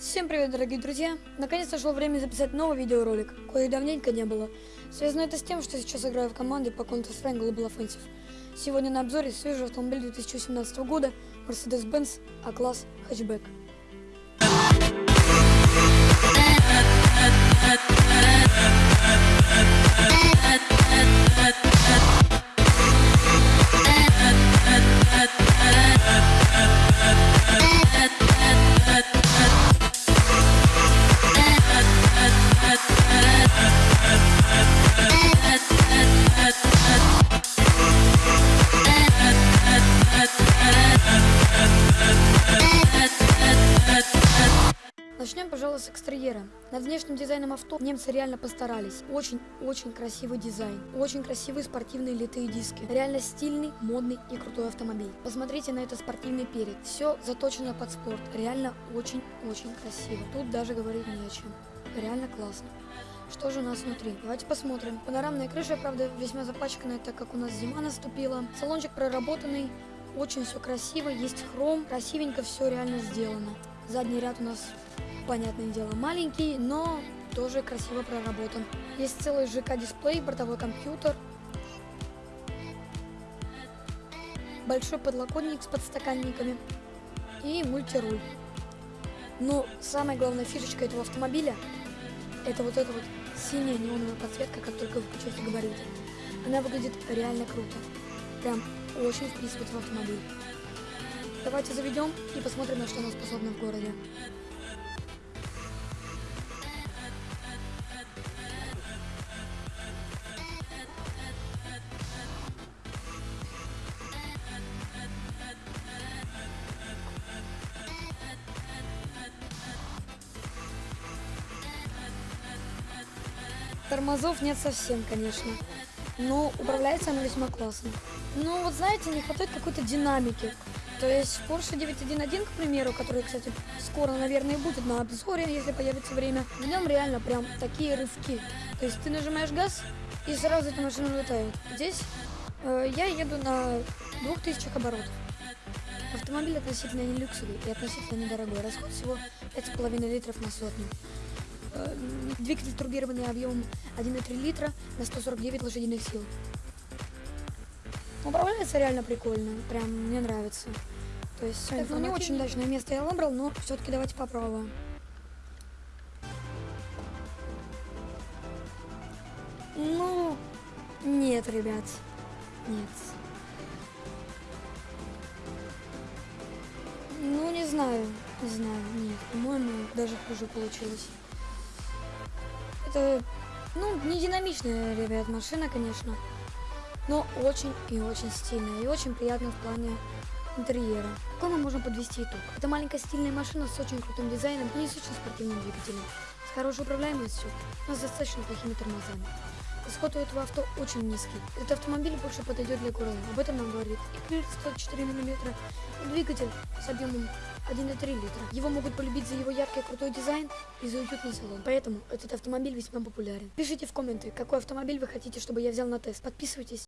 Всем привет, дорогие друзья! Наконец-то пришло время записать новый видеоролик, кое давненько не было. Связано это с тем, что сейчас играю в команде по Counter-Strike Global Offensive. Сегодня на обзоре свежий автомобиль 2017 года Mercedes-Benz A-класс хэтчбэк. Пожалуй, с экстерьера. Над внешним дизайном авто немцы реально постарались. Очень-очень красивый дизайн. Очень красивые спортивные литые диски. Реально стильный, модный и крутой автомобиль. Посмотрите на это спортивный перед. Все заточено под спорт. Реально очень-очень красиво. Тут даже говорить не о чем. Реально классно. Что же у нас внутри? Давайте посмотрим. Панорамная крыша, правда, весьма запачканная, так как у нас зима наступила. Салончик проработанный. Очень все красиво, есть хром, красивенько все реально сделано. Задний ряд у нас понятное дело, маленький, но тоже красиво проработан. Есть целый ЖК-дисплей, бортовой компьютер, большой подлокотник с подстаканниками и мультируль. Но самая главная фишечка этого автомобиля это вот эта вот синяя неоновая подсветка, как только вы включаете габариты. Она выглядит реально круто. Прям очень вписывает в автомобиль. Давайте заведем и посмотрим, на что она способна в городе. Тормозов нет совсем, конечно. Но управляется она весьма классно. Ну, вот знаете, не хватает какой-то динамики. То есть Porsche 911, к примеру, который, кстати, скоро, наверное, будет на обзоре, если появится время, в нем реально прям такие рывки. То есть ты нажимаешь газ, и сразу эта машина улетает. Здесь э, я еду на 2000 оборотов. Автомобиль относительно не люксовый и относительно недорогой. Расход всего 5,5 литров на сотню. Э, двигатель турбированный объемом 1,3 литра на 149 лошадиных сил. Управляется реально прикольно, прям мне нравится. То есть так, ну, не очень удачное место я выбрал, но все-таки давайте попробуем. Ну, нет, ребят, нет. Ну, не знаю, не знаю, нет, по-моему, даже хуже получилось. Это, ну, не динамичная, ребят, машина, конечно. Но очень и очень стильная. И очень приятная в плане интерьера. Какой мы можем подвести итог? Это маленькая стильная машина с очень крутым дизайном и с очень спортивным двигателем. С хорошей управляемостью, но с достаточно плохими тормозами. Расход у этого авто очень низкий. Этот автомобиль больше подойдет для города. Об этом нам говорит и крылья 104 мм, и двигатель с объемом 1,3 литра. Его могут полюбить за его яркий крутой дизайн и за уютный салон. Поэтому этот автомобиль весьма популярен. Пишите в комменты, какой автомобиль вы хотите, чтобы я взял на тест. Подписывайтесь.